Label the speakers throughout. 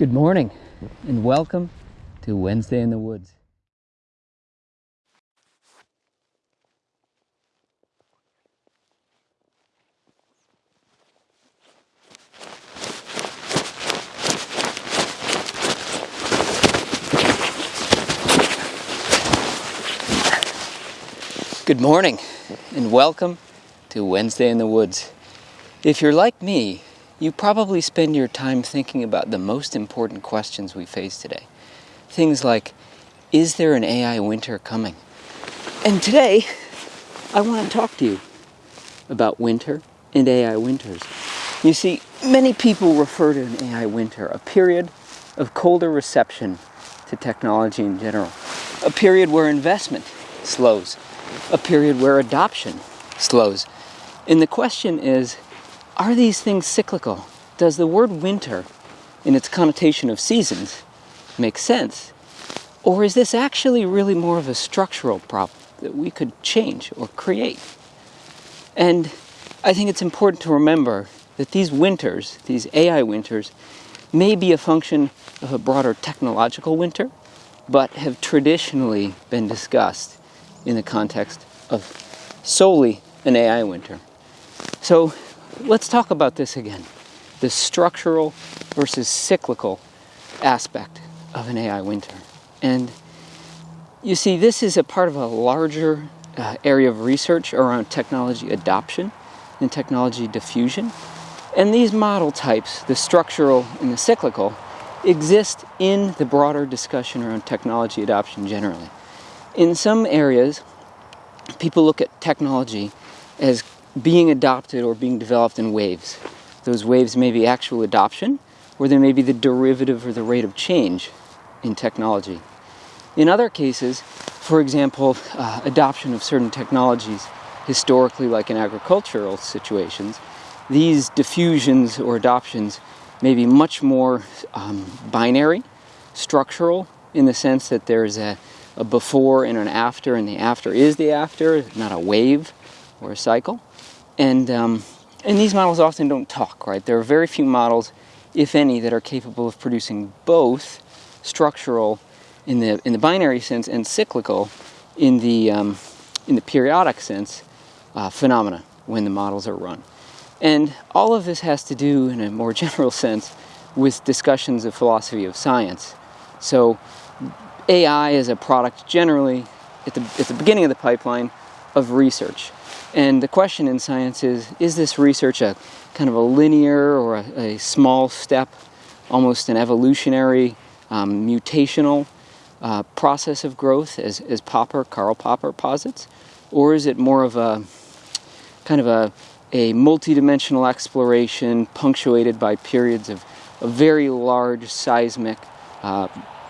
Speaker 1: Good morning and welcome to Wednesday in the Woods. Good morning and welcome to Wednesday in the Woods. If you're like me, you probably spend your time thinking about the most important questions we face today. Things like, is there an AI winter coming? And today, I want to talk to you about winter and AI winters. You see, many people refer to an AI winter, a period of colder reception to technology in general, a period where investment slows, a period where adoption slows. And the question is, are these things cyclical? Does the word winter, in its connotation of seasons, make sense? Or is this actually really more of a structural problem that we could change or create? And I think it's important to remember that these winters, these AI winters, may be a function of a broader technological winter, but have traditionally been discussed in the context of solely an AI winter. So let's talk about this again the structural versus cyclical aspect of an AI winter. And you see, this is a part of a larger uh, area of research around technology adoption and technology diffusion. And these model types, the structural and the cyclical, exist in the broader discussion around technology adoption generally. In some areas, people look at technology as being adopted or being developed in waves. Those waves may be actual adoption, or they may be the derivative or the rate of change in technology. In other cases, for example, uh, adoption of certain technologies, historically like in agricultural situations, these diffusions or adoptions may be much more um, binary, structural, in the sense that there's a, a before and an after, and the after is the after, not a wave or a cycle. And, um, and these models often don't talk, right? There are very few models, if any, that are capable of producing both structural in the, in the binary sense and cyclical in the, um, in the periodic sense uh, phenomena when the models are run. And all of this has to do, in a more general sense, with discussions of philosophy of science. So AI is a product generally at the, at the beginning of the pipeline of research. And the question in science is, is this research a kind of a linear or a, a small step, almost an evolutionary, um, mutational uh, process of growth as, as Popper, Karl Popper posits? Or is it more of a kind of a, a multidimensional exploration punctuated by periods of, of very large seismic uh,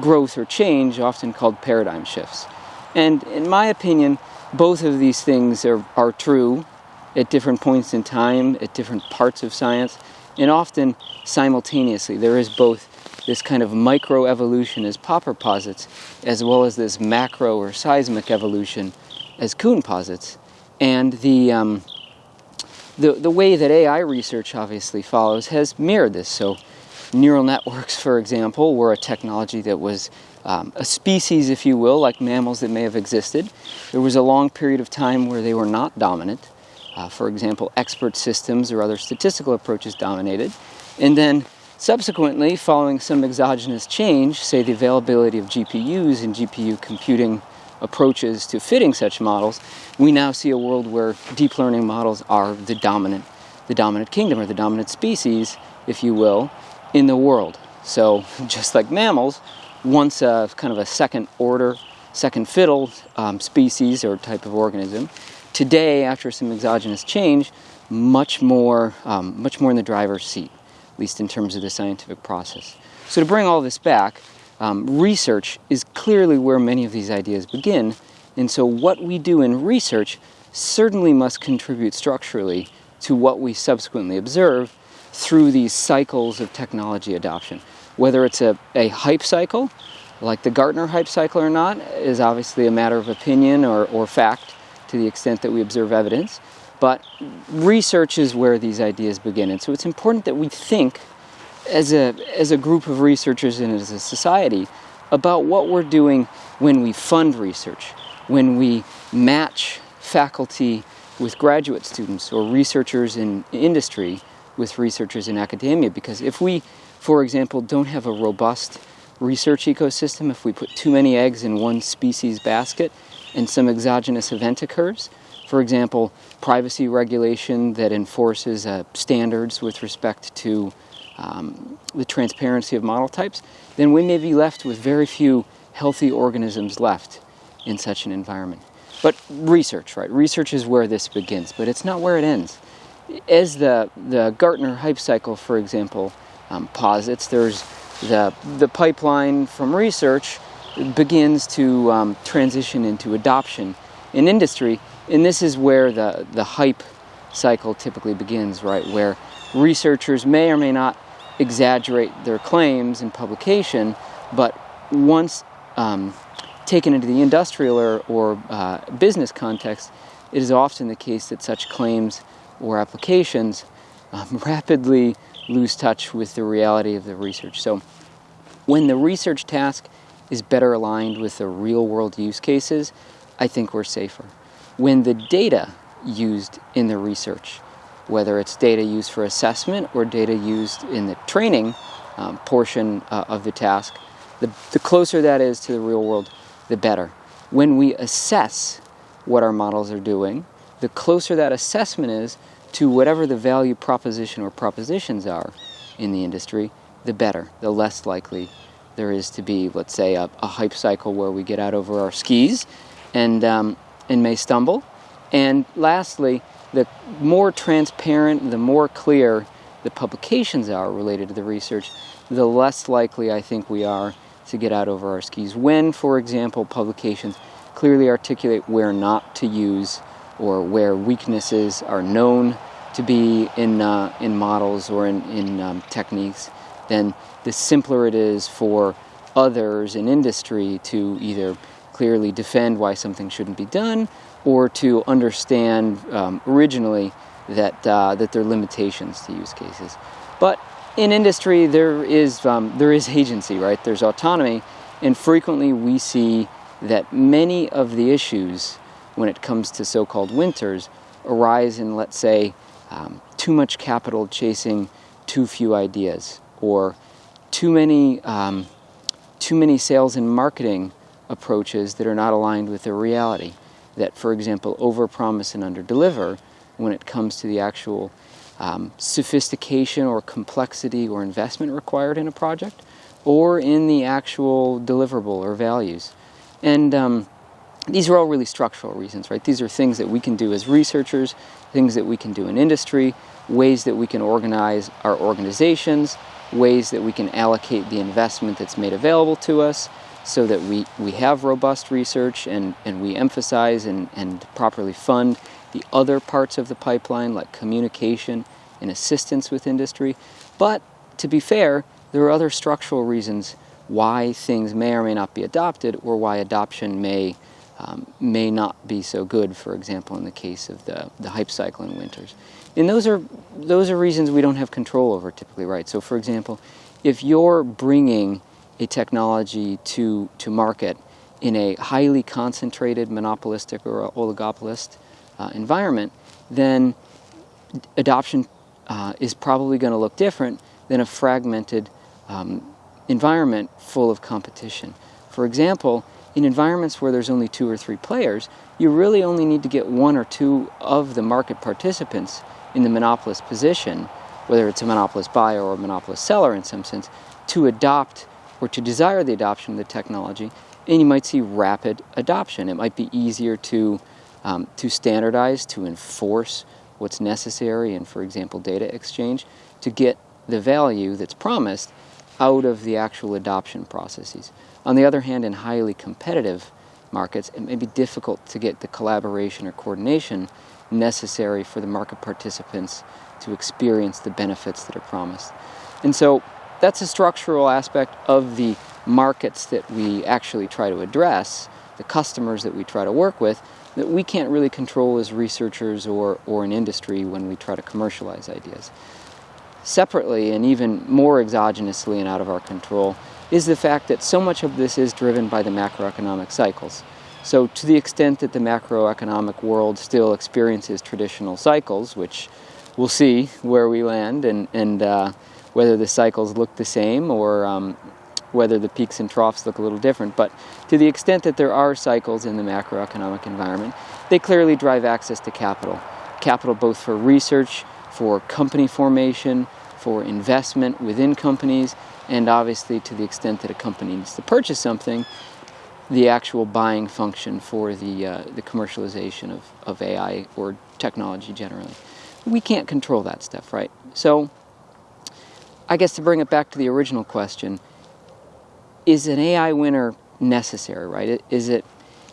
Speaker 1: growth or change, often called paradigm shifts? And in my opinion, both of these things are, are true at different points in time, at different parts of science, and often simultaneously. There is both this kind of microevolution as Popper posits, as well as this macro or seismic evolution as Kuhn posits. And the, um, the, the way that AI research obviously follows has mirrored this. So neural networks, for example, were a technology that was um, a species, if you will, like mammals that may have existed. There was a long period of time where they were not dominant. Uh, for example, expert systems or other statistical approaches dominated. And then subsequently, following some exogenous change, say the availability of GPUs and GPU computing approaches to fitting such models, we now see a world where deep learning models are the dominant, the dominant kingdom or the dominant species, if you will, in the world. So just like mammals, once a kind of a second order, second fiddle um, species or type of organism. Today, after some exogenous change, much more, um, much more in the driver's seat, at least in terms of the scientific process. So to bring all this back, um, research is clearly where many of these ideas begin. And so what we do in research certainly must contribute structurally to what we subsequently observe through these cycles of technology adoption. Whether it's a, a hype cycle, like the Gartner hype cycle or not, is obviously a matter of opinion or, or fact to the extent that we observe evidence. But research is where these ideas begin. And so it's important that we think as a, as a group of researchers and as a society about what we're doing when we fund research, when we match faculty with graduate students or researchers in industry with researchers in academia. Because if we, for example, don't have a robust research ecosystem, if we put too many eggs in one species basket and some exogenous event occurs, for example, privacy regulation that enforces uh, standards with respect to um, the transparency of model types, then we may be left with very few healthy organisms left in such an environment. But research, right? Research is where this begins, but it's not where it ends. As the, the Gartner hype cycle, for example, um, posits, there's the, the pipeline from research begins to um, transition into adoption in industry, and this is where the, the hype cycle typically begins, right? Where researchers may or may not exaggerate their claims in publication, but once um, taken into the industrial or, or uh, business context, it is often the case that such claims or applications um, rapidly lose touch with the reality of the research. So when the research task is better aligned with the real world use cases, I think we're safer. When the data used in the research, whether it's data used for assessment or data used in the training um, portion uh, of the task, the, the closer that is to the real world, the better. When we assess what our models are doing, the closer that assessment is to whatever the value proposition or propositions are in the industry, the better, the less likely there is to be, let's say, a, a hype cycle where we get out over our skis and, um, and may stumble. And lastly, the more transparent, the more clear the publications are related to the research, the less likely I think we are to get out over our skis. When, for example, publications clearly articulate where not to use or where weaknesses are known to be in, uh, in models or in, in um, techniques, then the simpler it is for others in industry to either clearly defend why something shouldn't be done or to understand um, originally that, uh, that there are limitations to use cases. But in industry, there is, um, there is agency, right? There's autonomy, and frequently we see that many of the issues when it comes to so-called winters arise in, let's say, um, too much capital chasing too few ideas, or too many, um, too many sales and marketing approaches that are not aligned with the reality. That, for example, overpromise and underdeliver when it comes to the actual um, sophistication or complexity or investment required in a project, or in the actual deliverable or values. And um, these are all really structural reasons, right? These are things that we can do as researchers, things that we can do in industry, ways that we can organize our organizations, ways that we can allocate the investment that's made available to us so that we, we have robust research and, and we emphasize and, and properly fund the other parts of the pipeline like communication and assistance with industry. But to be fair, there are other structural reasons why things may or may not be adopted or why adoption may um, may not be so good, for example, in the case of the, the hype cycle in winters. And those are, those are reasons we don't have control over typically, right? So for example, if you're bringing a technology to, to market in a highly concentrated monopolistic or oligopolist uh, environment, then adoption uh, is probably going to look different than a fragmented um, environment full of competition. For example, in environments where there's only two or three players, you really only need to get one or two of the market participants in the monopolist position, whether it's a monopolist buyer or a monopolist seller in some sense, to adopt or to desire the adoption of the technology, and you might see rapid adoption. It might be easier to, um, to standardize, to enforce what's necessary in, for example, data exchange, to get the value that's promised out of the actual adoption processes. On the other hand, in highly competitive markets, it may be difficult to get the collaboration or coordination necessary for the market participants to experience the benefits that are promised. And so that's a structural aspect of the markets that we actually try to address, the customers that we try to work with, that we can't really control as researchers or, or in industry when we try to commercialize ideas. Separately, and even more exogenously and out of our control, is the fact that so much of this is driven by the macroeconomic cycles. So to the extent that the macroeconomic world still experiences traditional cycles, which we'll see where we land and, and uh, whether the cycles look the same or um, whether the peaks and troughs look a little different. But to the extent that there are cycles in the macroeconomic environment, they clearly drive access to capital. Capital both for research, for company formation, for investment within companies, and obviously to the extent that a company needs to purchase something, the actual buying function for the, uh, the commercialization of, of AI or technology generally. We can't control that stuff, right? So I guess to bring it back to the original question, is an AI winter necessary, right? Is it,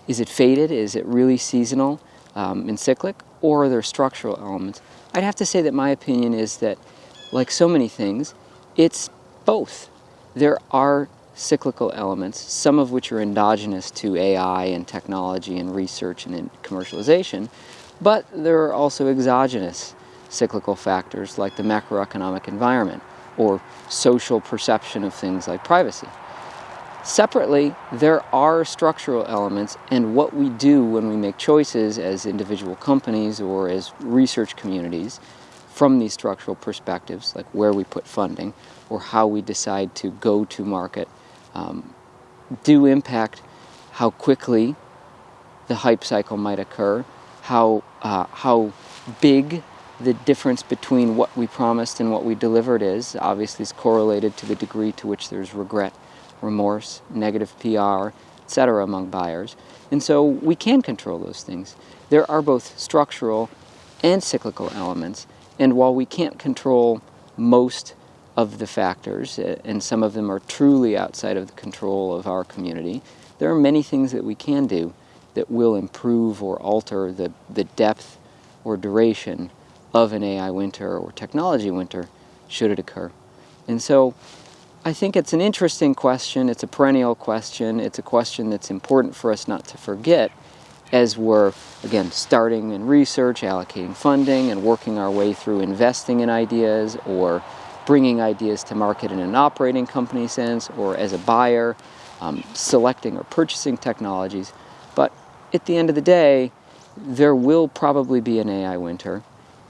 Speaker 1: is it faded? Is it really seasonal um, and cyclic? Or are there structural elements? I'd have to say that my opinion is that, like so many things, it's both. There are cyclical elements, some of which are endogenous to AI and technology and research and commercialization, but there are also exogenous cyclical factors like the macroeconomic environment or social perception of things like privacy. Separately, there are structural elements and what we do when we make choices as individual companies or as research communities from these structural perspectives, like where we put funding or how we decide to go to market, um, do impact how quickly the hype cycle might occur, how, uh, how big the difference between what we promised and what we delivered is. Obviously, is correlated to the degree to which there's regret remorse, negative PR, etc. among buyers. And so we can control those things. There are both structural and cyclical elements. And while we can't control most of the factors, uh, and some of them are truly outside of the control of our community, there are many things that we can do that will improve or alter the, the depth or duration of an AI winter or technology winter should it occur. And so I think it's an interesting question. It's a perennial question. It's a question that's important for us not to forget as we're, again, starting in research, allocating funding, and working our way through investing in ideas or bringing ideas to market in an operating company sense or as a buyer, um, selecting or purchasing technologies. But at the end of the day, there will probably be an AI winter.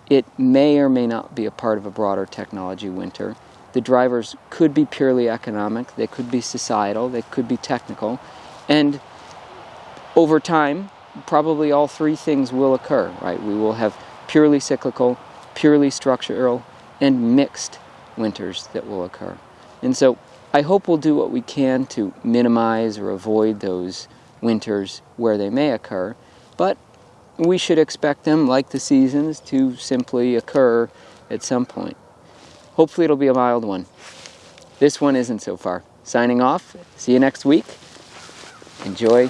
Speaker 1: It may or may not be a part of a broader technology winter. The drivers could be purely economic, they could be societal, they could be technical, and over time, probably all three things will occur, right? We will have purely cyclical, purely structural, and mixed winters that will occur. And so I hope we'll do what we can to minimize or avoid those winters where they may occur, but we should expect them, like the seasons, to simply occur at some point. Hopefully it'll be a mild one. This one isn't so far. Signing off. See you next week. Enjoy